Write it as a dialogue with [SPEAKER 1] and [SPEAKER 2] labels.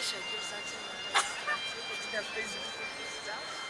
[SPEAKER 1] Выше обязательно. У тебя в Фейсбуке есть.